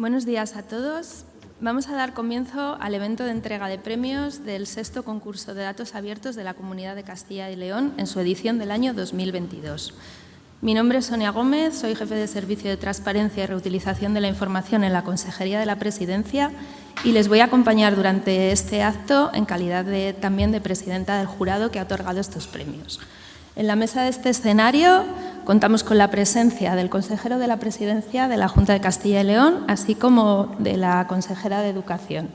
Buenos días a todos. Vamos a dar comienzo al evento de entrega de premios del sexto concurso de datos abiertos de la Comunidad de Castilla y León en su edición del año 2022. Mi nombre es Sonia Gómez, soy jefe de Servicio de Transparencia y Reutilización de la Información en la Consejería de la Presidencia y les voy a acompañar durante este acto en calidad también de presidenta del jurado que ha otorgado estos premios. En la mesa de este escenario contamos con la presencia del consejero de la Presidencia de la Junta de Castilla y León, así como de la consejera de Educación.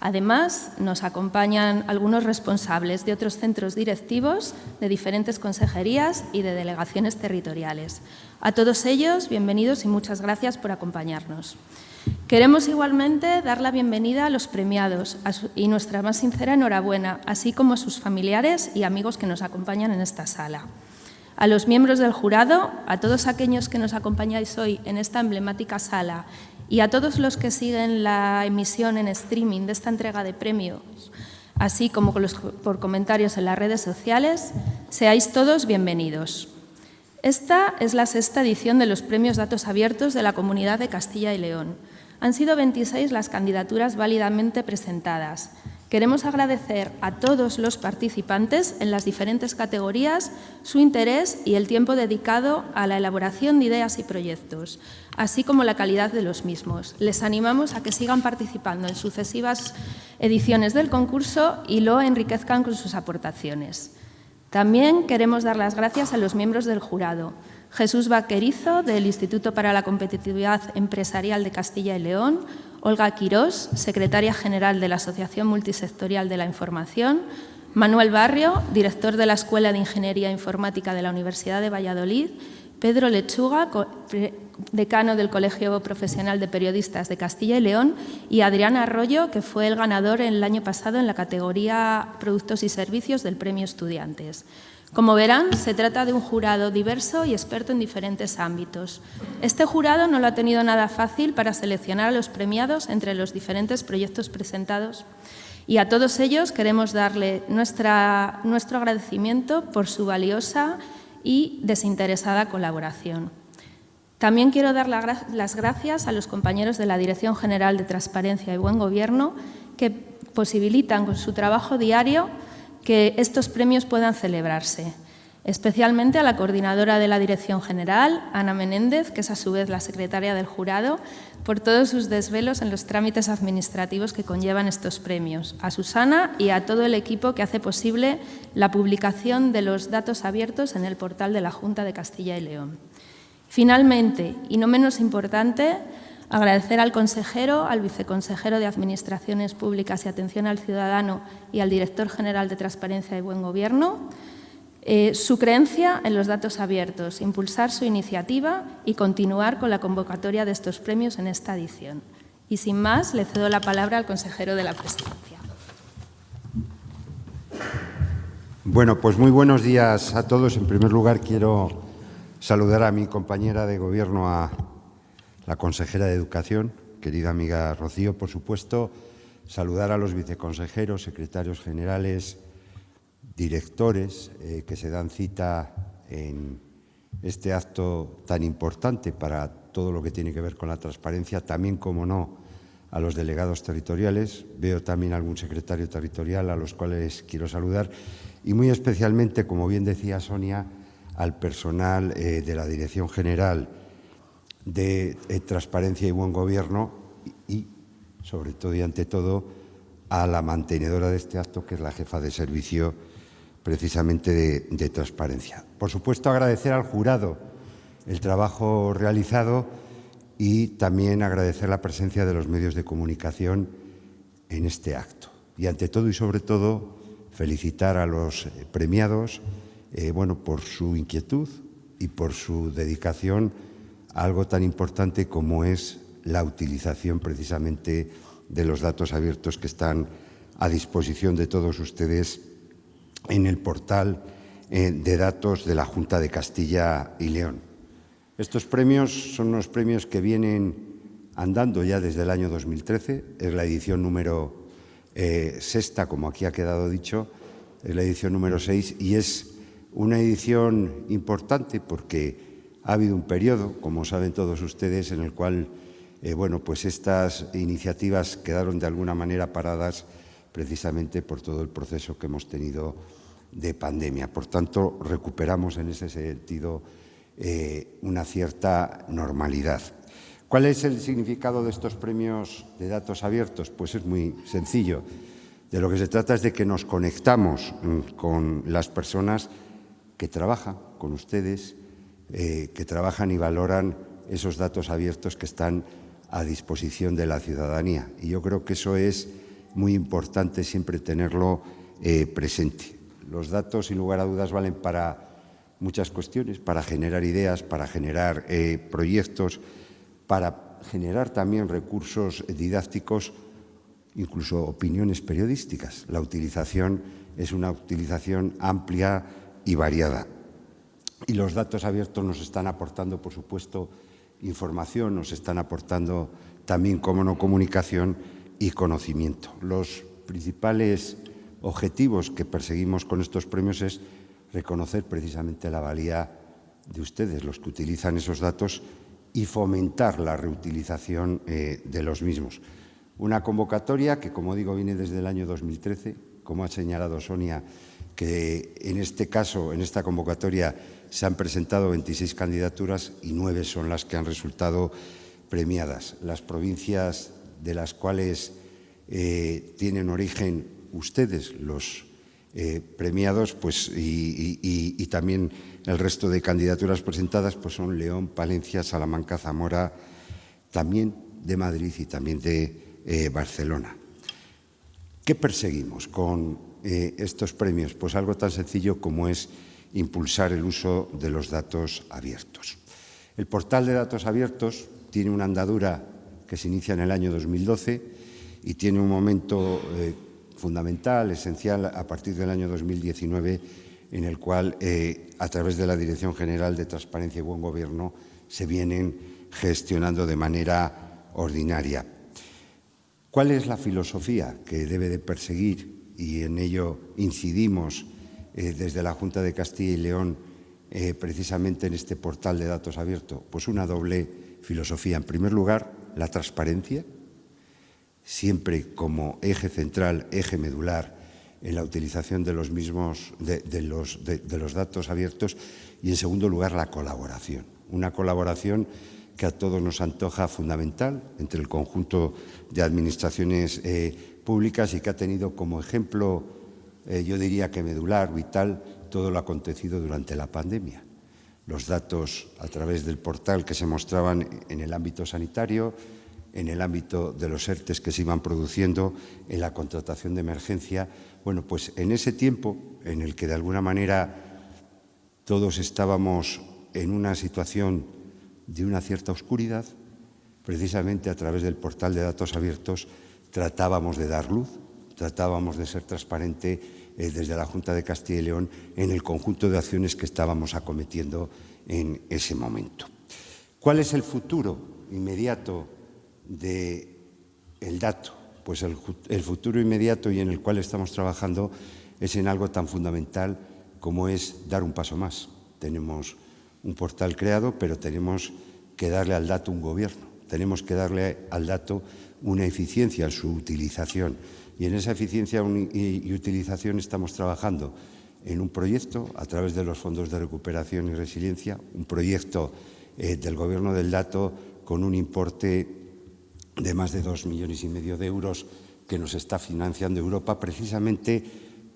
Además, nos acompañan algunos responsables de otros centros directivos de diferentes consejerías y de delegaciones territoriales. A todos ellos, bienvenidos y muchas gracias por acompañarnos. Queremos igualmente dar la bienvenida a los premiados y nuestra más sincera enhorabuena, así como a sus familiares y amigos que nos acompañan en esta sala. A los miembros del jurado, a todos aquellos que nos acompañáis hoy en esta emblemática sala y a todos los que siguen la emisión en streaming de esta entrega de premios, así como por comentarios en las redes sociales, seáis todos bienvenidos. Esta es la sexta edición de los Premios Datos Abiertos de la Comunidad de Castilla y León. Han sido 26 las candidaturas válidamente presentadas. Queremos agradecer a todos los participantes en las diferentes categorías su interés y el tiempo dedicado a la elaboración de ideas y proyectos, así como la calidad de los mismos. Les animamos a que sigan participando en sucesivas ediciones del concurso y lo enriquezcan con sus aportaciones. También queremos dar las gracias a los miembros del jurado, Jesús Vaquerizo, del Instituto para la Competitividad Empresarial de Castilla y León, Olga Quirós, secretaria general de la Asociación Multisectorial de la Información, Manuel Barrio, director de la Escuela de Ingeniería Informática de la Universidad de Valladolid, Pedro Lechuga, decano del Colegio Profesional de Periodistas de Castilla y León, y Adrián Arroyo, que fue el ganador el año pasado en la categoría Productos y Servicios del Premio Estudiantes. Como verán, se trata de un jurado diverso y experto en diferentes ámbitos. Este jurado no lo ha tenido nada fácil para seleccionar a los premiados entre los diferentes proyectos presentados y a todos ellos queremos darle nuestro agradecimiento por su valiosa y desinteresada colaboración. También quiero dar las gracias a los compañeros de la Dirección General de Transparencia y Buen Gobierno que posibilitan con su trabajo diario que estos premios puedan celebrarse, especialmente a la coordinadora de la Dirección General, Ana Menéndez, que es a su vez la secretaria del jurado, por todos sus desvelos en los trámites administrativos que conllevan estos premios, a Susana y a todo el equipo que hace posible la publicación de los datos abiertos en el portal de la Junta de Castilla y León. Finalmente, y no menos importante, Agradecer al consejero, al viceconsejero de Administraciones Públicas y Atención al Ciudadano y al director general de Transparencia y Buen Gobierno eh, su creencia en los datos abiertos, impulsar su iniciativa y continuar con la convocatoria de estos premios en esta edición. Y sin más, le cedo la palabra al consejero de la Presidencia. Bueno, pues muy buenos días a todos. En primer lugar, quiero saludar a mi compañera de Gobierno, a la consejera de Educación, querida amiga Rocío, por supuesto, saludar a los viceconsejeros, secretarios generales, directores eh, que se dan cita en este acto tan importante para todo lo que tiene que ver con la transparencia, también, como no, a los delegados territoriales. Veo también algún secretario territorial a los cuales quiero saludar y muy especialmente, como bien decía Sonia, al personal eh, de la Dirección General de eh, transparencia y buen gobierno y, sobre todo y ante todo, a la mantenedora de este acto, que es la jefa de servicio precisamente de, transparencia. Por supuesto, agradecer al jurado el trabajo realizado y también agradecer la presencia de los medios de comunicación en este acto. Y ante todo y sobre todo, felicitar a los premiados eh, bueno, por su inquietud y por su dedicación algo tan importante como es la utilización precisamente de los datos abiertos que están a disposición de todos ustedes en el portal eh, de datos de la Junta de Castilla y León. Estos premios son unos premios que vienen andando ya desde el año 2013, es la edición número eh, sexta, como aquí ha quedado dicho, es la edición número seis y es una edición importante porque ha habido un periodo, como saben todos ustedes, en el cual eh, bueno, pues estas iniciativas quedaron de alguna manera paradas precisamente por todo el proceso que hemos tenido de pandemia. Por tanto, recuperamos en ese sentido eh, una cierta normalidad. ¿Cuál es el significado de estos premios de datos abiertos? Pues es muy sencillo. De lo que se trata es de que nos conectamos mm, con las personas que trabajan con ustedes, eh, que trabajan y valoran esos datos abiertos que están a disposición de la ciudadanía. Y yo creo que eso es muy importante siempre tenerlo eh, presente. Los datos, sin lugar a dudas, valen para muchas cuestiones, para generar ideas, para generar eh, proyectos, para generar también recursos didácticos, incluso opiniones periodísticas. La utilización es una utilización amplia y variada. Y los datos abiertos nos están aportando, por supuesto, información, nos están aportando también, como no, comunicación y conocimiento. Los principales objetivos que perseguimos con estos premios es reconocer precisamente la valía de ustedes, los que utilizan esos datos, y fomentar la reutilización eh, de los mismos. Una convocatoria que, como digo, viene desde el año 2013, como ha señalado Sonia, que en este caso, en esta convocatoria, se han presentado 26 candidaturas y nueve son las que han resultado premiadas. Las provincias de las cuales eh, tienen origen ustedes, los eh, premiados, pues, y, también el resto de candidaturas presentadas pues son León, Palencia, Salamanca, Zamora, también de Madrid y también de eh, Barcelona. ¿Qué perseguimos con estos premios? Pues algo tan sencillo como es impulsar el uso de los datos abiertos. El portal de datos abiertos tiene una andadura que se inicia en el año 2012 y tiene un momento eh, fundamental, esencial, a partir del año 2019, en el cual, eh, a través de la Dirección General de Transparencia y Buen Gobierno, se vienen gestionando de manera ordinaria. ¿Cuál es la filosofía que debe de perseguir? Y en ello incidimos eh, desde la Junta de Castilla y León eh, precisamente en este portal de datos abierto? Pues una doble filosofía. En primer lugar, la transparencia, siempre como eje central, eje medular en la utilización de los mismos de, los, datos abiertos y en segundo lugar la colaboración una colaboración que a todos nos antoja fundamental entre el conjunto de administraciones eh, públicas y que ha tenido como ejemplo eh, yo diría que medular, vital, todo lo acontecido durante la pandemia. Los datos a través del portal que se mostraban en el ámbito sanitario, en el ámbito de los ERTES que se iban produciendo, en la contratación de emergencia. Bueno, pues en ese tiempo en el que de alguna manera todos estábamos en una situación de una cierta oscuridad, precisamente a través del portal de datos abiertos tratábamos de dar luz, tratábamos de ser transparente eh, desde la Junta de Castilla y León en el conjunto de acciones que estábamos acometiendo en ese momento. ¿Cuál es el futuro inmediato del dato? Pues el, el futuro inmediato y en el cual estamos trabajando es en algo tan fundamental como es dar un paso más. Tenemos un portal creado, pero tenemos que darle al dato un gobierno. Tenemos que darle al dato una eficiencia en su utilización y en esa eficiencia y utilización estamos trabajando en un proyecto a través de los fondos de recuperación y resiliencia, un proyecto eh, del Gobierno del Dato con un importe de más de dos millones y medio de euros que nos está financiando Europa precisamente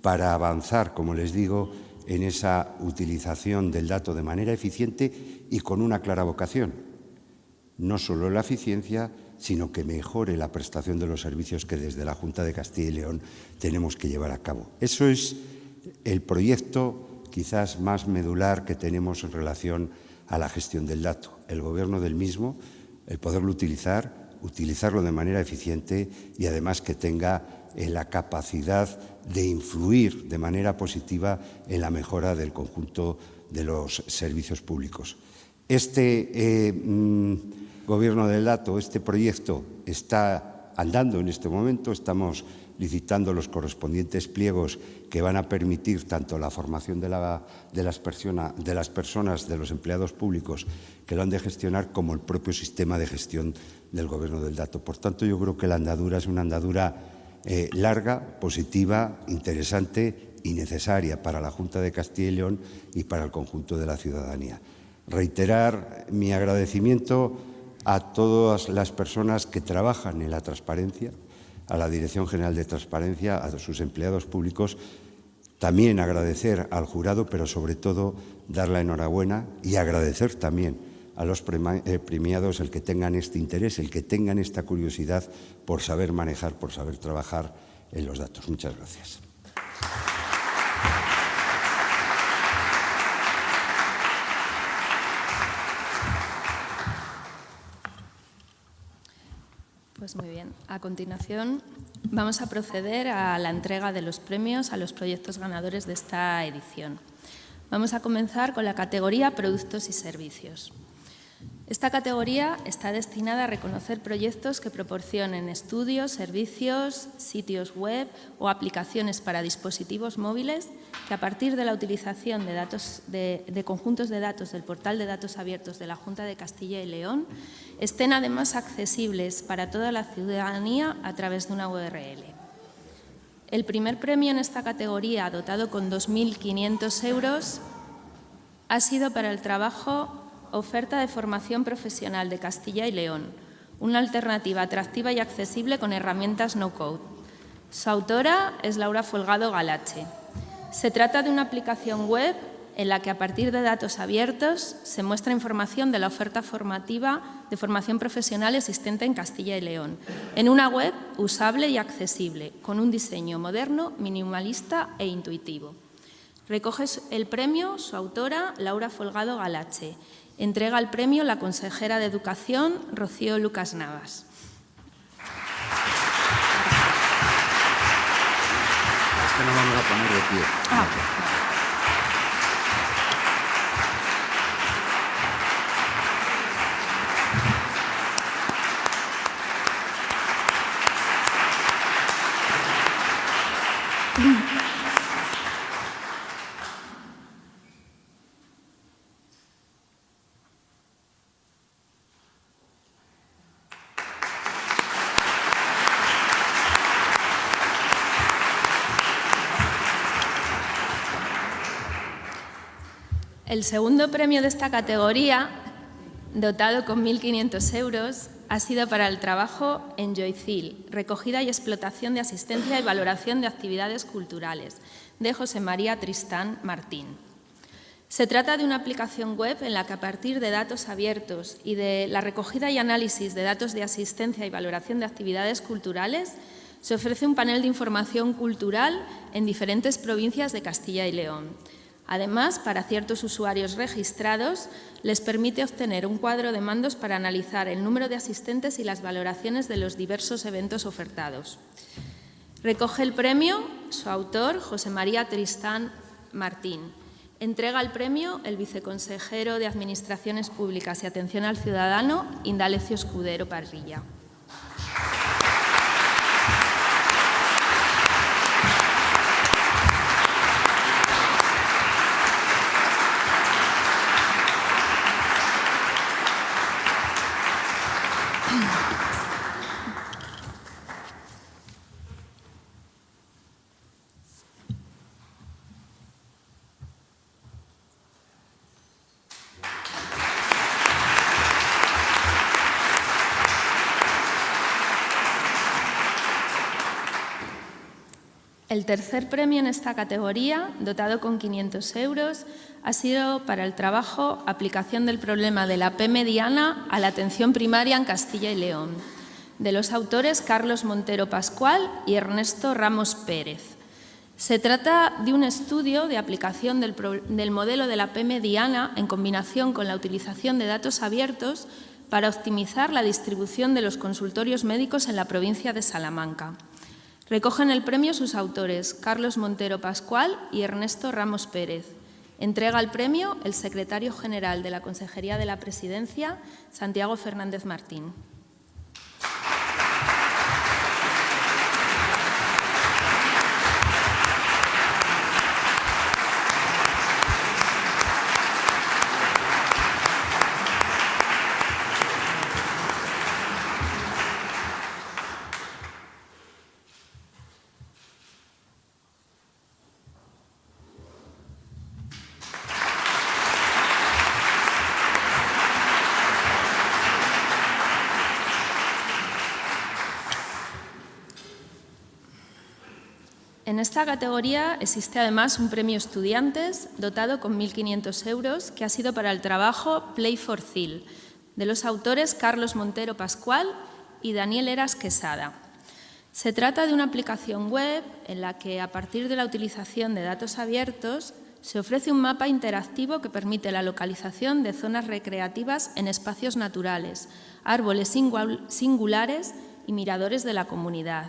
para avanzar, como les digo, en esa utilización del dato de manera eficiente y con una clara vocación. No solo la eficiencia, sino que mejore la prestación de los servicios que desde la Junta de Castilla y León tenemos que llevar a cabo. Eso es el proyecto quizás más medular que tenemos en relación a la gestión del dato. El gobierno del mismo, el poderlo utilizar, utilizarlo de manera eficiente y además que tenga eh, la capacidad de influir de manera positiva en la mejora del conjunto de los servicios públicos. Este eh, mm, Gobierno del Dato, este proyecto está andando en este momento, estamos licitando los correspondientes pliegos que van a permitir tanto la formación de, las personas, de los empleados públicos que lo han de gestionar, como el propio sistema de gestión del Gobierno del dato. Por tanto, yo creo que la andadura es una andadura eh, larga, positiva, interesante y necesaria para la Junta de Castilla y León y para el conjunto de la ciudadanía. Reiterar mi agradecimiento a todas las personas que trabajan en la transparencia, a la Dirección General de Transparencia, a sus empleados públicos, también agradecer al jurado, pero sobre todo dar la enhorabuena y agradecer también a los eh, premiados el que tengan este interés, el que tengan esta curiosidad por saber manejar, por saber trabajar en los datos. Muchas gracias. Muy bien. A continuación vamos a proceder a la entrega de los premios a los proyectos ganadores de esta edición. Vamos a comenzar con la categoría Productos y Servicios. Esta categoría está destinada a reconocer proyectos que proporcionen estudios, servicios, sitios web o aplicaciones para dispositivos móviles que a partir de la utilización de, conjuntos de datos del portal de datos abiertos de la Junta de Castilla y León estén además accesibles para toda la ciudadanía a través de una URL. El primer premio en esta categoría, dotado con 2.500 euros, ha sido para el trabajo Oferta de formación profesional de Castilla y León, una alternativa atractiva y accesible con herramientas no-code. Su autora es Laura Folgado Galache. Se trata de una aplicación web en la que a partir de datos abiertos se muestra información de la oferta formativa de formación profesional existente en Castilla y León, en una web usable y accesible, con un diseño moderno, minimalista e intuitivo. Recoge el premio su autora, Laura Folgado Galache, Entrega el premio la consejera de Educación, Rocío Lucas Navas. Es que no vamos a poner de pie. Ah, El segundo premio de esta categoría, dotado con 1.500 euros, ha sido para el trabajo en Joycil, recogida y explotación de asistencia y valoración de actividades culturales, de José María Tristán Martín. Se trata de una aplicación web en la que a partir de datos abiertos y de la recogida y análisis de datos de asistencia y valoración de actividades culturales, se ofrece un panel de información cultural en diferentes provincias de Castilla y León, Además, para ciertos usuarios registrados, les permite obtener un cuadro de mandos para analizar el número de asistentes y las valoraciones de los diversos eventos ofertados. Recoge el premio su autor, José María Tristán Martín. Entrega el premio el viceconsejero de Administraciones Públicas y Atención al Ciudadano, Indalecio Escudero Parrilla. El tercer premio en esta categoría, dotado con 500 euros, ha sido para el trabajo Aplicación del problema de la P mediana a la atención primaria en Castilla y León, de los autores Carlos Montero Pascual y Ernesto Ramos Pérez. Se trata de un estudio de aplicación del, del modelo de la P mediana en combinación con la utilización de datos abiertos para optimizar la distribución de los consultorios médicos en la provincia de Salamanca. Recogen el premio sus autores, Carlos Montero Pascual y Ernesto Ramos Pérez. Entrega el premio el secretario general de la Consejería de la Presidencia, Santiago Fernández Martín. En esta categoría existe además un premio estudiantes dotado con 1.500 euros que ha sido para el trabajo Play for Thiel, de los autores Carlos Montero Pascual y Daniel Eras Quesada. Se trata de una aplicación web en la que, a partir de la utilización de datos abiertos, se ofrece un mapa interactivo que permite la localización de zonas recreativas en espacios naturales, árboles singulares y miradores de la comunidad.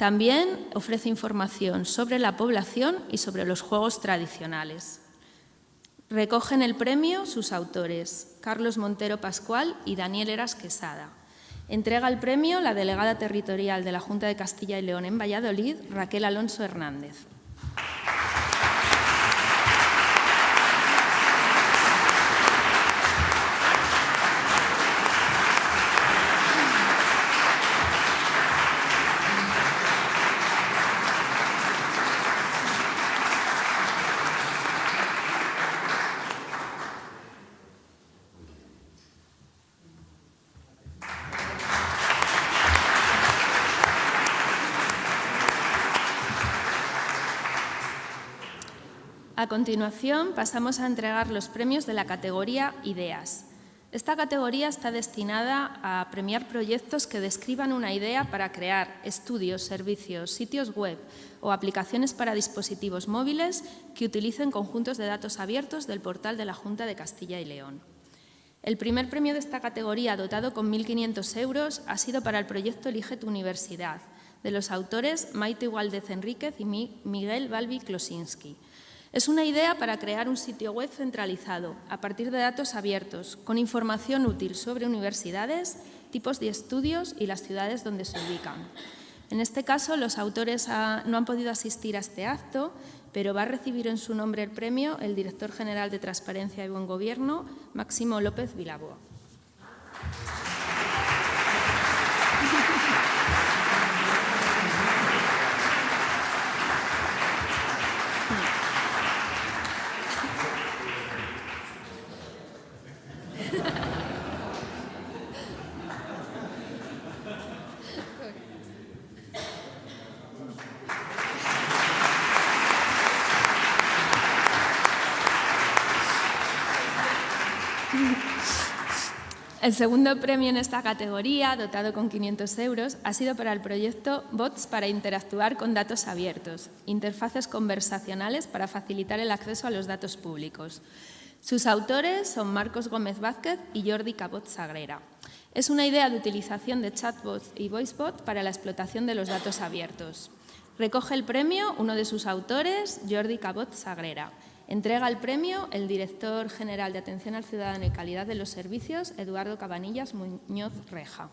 También ofrece información sobre la población y sobre los juegos tradicionales. Recogen el premio sus autores, Carlos Montero Pascual y Daniel Eras Quesada. Entrega el premio la delegada territorial de la Junta de Castilla y León en Valladolid, Raquel Alonso Hernández. A continuación, pasamos a entregar los premios de la categoría Ideas. Esta categoría está destinada a premiar proyectos que describan una idea para crear estudios, servicios, sitios web o aplicaciones para dispositivos móviles que utilicen conjuntos de datos abiertos del portal de la Junta de Castilla y León. El primer premio de esta categoría, dotado con 1.500 euros, ha sido para el proyecto Elige tu Universidad, de los autores Maite Igualdez Enríquez y Miguel Balbi Klosinski. Es una idea para crear un sitio web centralizado, a partir de datos abiertos, con información útil sobre universidades, tipos de estudios y las ciudades donde se ubican. En este caso, los autores no han podido asistir a este acto, pero va a recibir en su nombre el premio el director general de Transparencia y Buen Gobierno, Máximo López Vilaboa. El segundo premio en esta categoría, dotado con 500 euros, ha sido para el proyecto Bots para interactuar con datos abiertos, interfaces conversacionales para facilitar el acceso a los datos públicos. Sus autores son Marcos Gómez Vázquez y Jordi Cabot Sagrera. Es una idea de utilización de chatbots y voicebot para la explotación de los datos abiertos. Recoge el premio uno de sus autores, Jordi Cabot Sagrera. Entrega el premio el director general de Atención al Ciudadano y Calidad de los Servicios, Eduardo Cabanillas Muñoz Reja.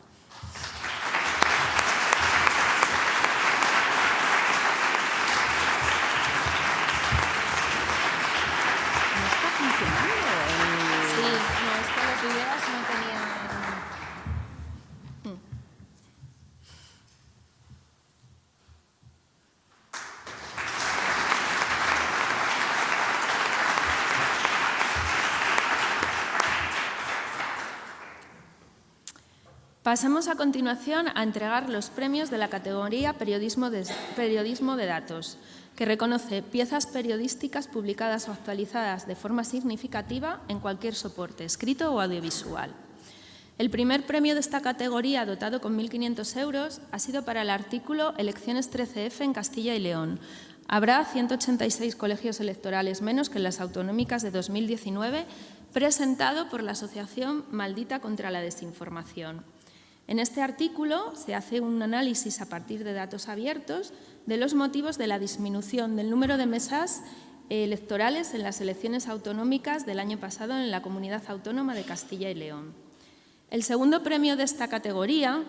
Pasamos a continuación a entregar los premios de la categoría Periodismo de, Datos, que reconoce piezas periodísticas publicadas o actualizadas de forma significativa en cualquier soporte, escrito o audiovisual. El primer premio de esta categoría, dotado con 1.500 euros, ha sido para el artículo Elecciones 13F en Castilla y León. Habrá 186 colegios electorales menos que las autonómicas de 2019, presentado por la Asociación Maldita contra la Desinformación. En este artículo se hace un análisis a partir de datos abiertos de los motivos de la disminución del número de mesas electorales en las elecciones autonómicas del año pasado en la Comunidad Autónoma de Castilla y León. El segundo premio de esta categoría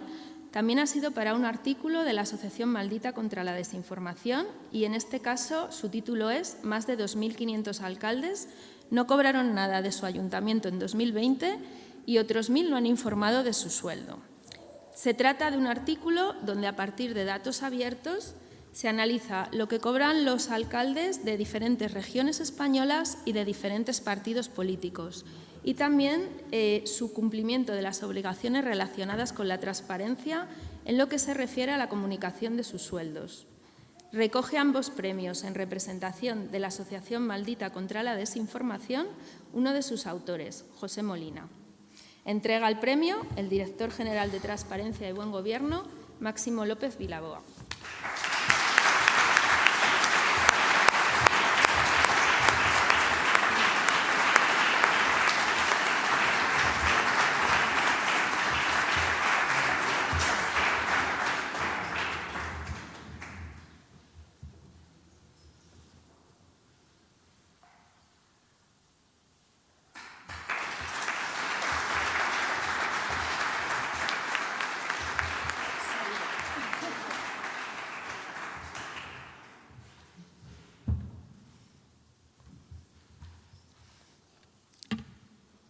también ha sido para un artículo de la Asociación Maldita contra la Desinformación y en este caso su título es Más de 2.500 alcaldes no cobraron nada de su ayuntamiento en 2020 y otros mil no han informado de su sueldo. Se trata de un artículo donde a partir de datos abiertos se analiza lo que cobran los alcaldes de diferentes regiones españolas y de diferentes partidos políticos y también eh, su cumplimiento de las obligaciones relacionadas con la transparencia en lo que se refiere a la comunicación de sus sueldos. recoge ambos premios en representación de la Asociación Maldita contra la Desinformación uno de sus autores, José Molina. Entrega el premio el director general de Transparencia y Buen Gobierno, Máximo López Vilaboa.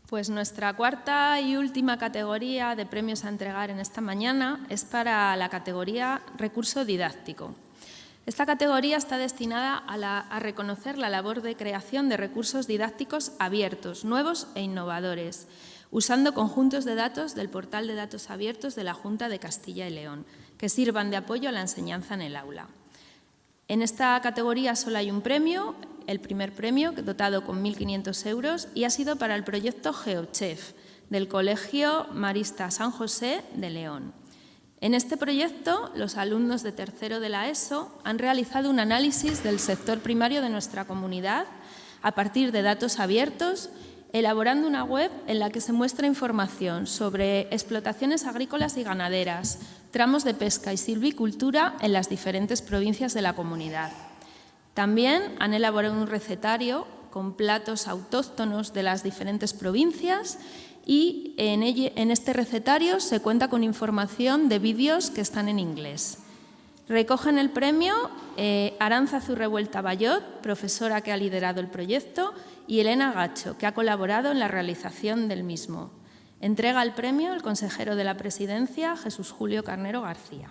Pues nuestra cuarta y última categoría de premios a entregar en esta mañana es para la categoría recurso didáctico. Esta categoría está destinada a, reconocer la labor de creación de recursos didácticos abiertos, nuevos e innovadores, usando conjuntos de datos del portal de datos abiertos de la Junta de Castilla y León, que sirvan de apoyo a la enseñanza en el aula. En esta categoría solo hay un premio, el primer premio, dotado con 1.500 euros, y ha sido para el proyecto GeoChef del Colegio Marista San José de León. En este proyecto, los alumnos de tercero de la ESO han realizado un análisis del sector primario de nuestra comunidad a partir de datos abiertos, elaborando una web en la que se muestra información sobre explotaciones agrícolas y ganaderas, tramos de pesca y silvicultura en las diferentes provincias de la comunidad. También han elaborado un recetario con platos autóctonos de las diferentes provincias y en, este recetario se cuenta con información de vídeos que están en inglés. Recogen el premio eh, Aranza Zurrevuelta Bayot, profesora que ha liderado el proyecto, y Elena Gacho, que ha colaborado en la realización del mismo. Entrega el premio el consejero de la Presidencia, Jesús Julio Carnero García.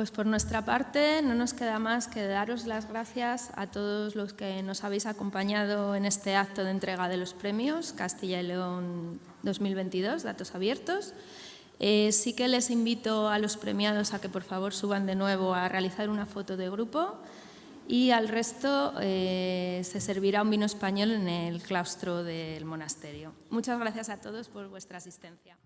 Pues por nuestra parte no nos queda más que daros las gracias a todos los que nos habéis acompañado en este acto de entrega de los premios Castilla y León 2022, Datos Abiertos. Eh, sí que les invito a los premiados a que por favor suban de nuevo a realizar una foto de grupo y al resto eh, se servirá un vino español en el claustro del monasterio. Muchas gracias a todos por vuestra asistencia.